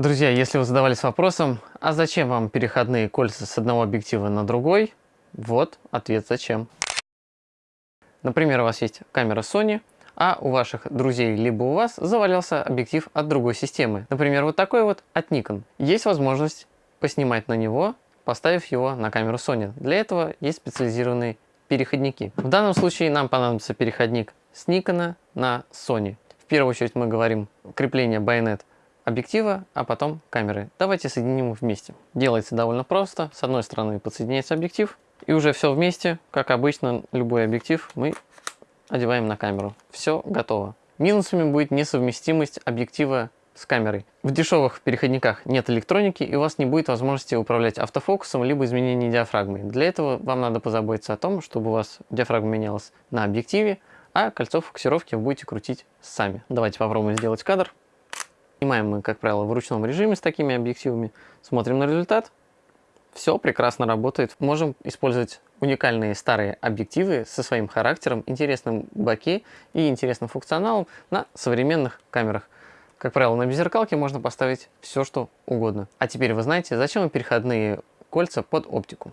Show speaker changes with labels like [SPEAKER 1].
[SPEAKER 1] Друзья, если вы задавались вопросом, а зачем вам переходные кольца с одного объектива на другой, вот ответ зачем. Например, у вас есть камера Sony, а у ваших друзей либо у вас завалялся объектив от другой системы. Например, вот такой вот от Nikon. Есть возможность поснимать на него, поставив его на камеру Sony. Для этого есть специализированные переходники. В данном случае нам понадобится переходник с Nikon на Sony. В первую очередь мы говорим крепление байонет объектива, а потом камеры. Давайте соединим их вместе. Делается довольно просто. С одной стороны подсоединяется объектив, и уже все вместе, как обычно, любой объектив мы одеваем на камеру. Все готово. Минусами будет несовместимость объектива с камерой. В дешевых переходниках нет электроники, и у вас не будет возможности управлять автофокусом, либо изменением диафрагмы. Для этого вам надо позаботиться о том, чтобы у вас диафрагма менялась на объективе, а кольцо фокусировки вы будете крутить сами. Давайте попробуем сделать кадр. Снимаем мы, как правило, в ручном режиме с такими объективами. Смотрим на результат. Все прекрасно работает. Можем использовать уникальные старые объективы со своим характером, интересным боке и интересным функционалом на современных камерах. Как правило, на беззеркалке можно поставить все, что угодно. А теперь вы знаете, зачем переходные кольца под оптику.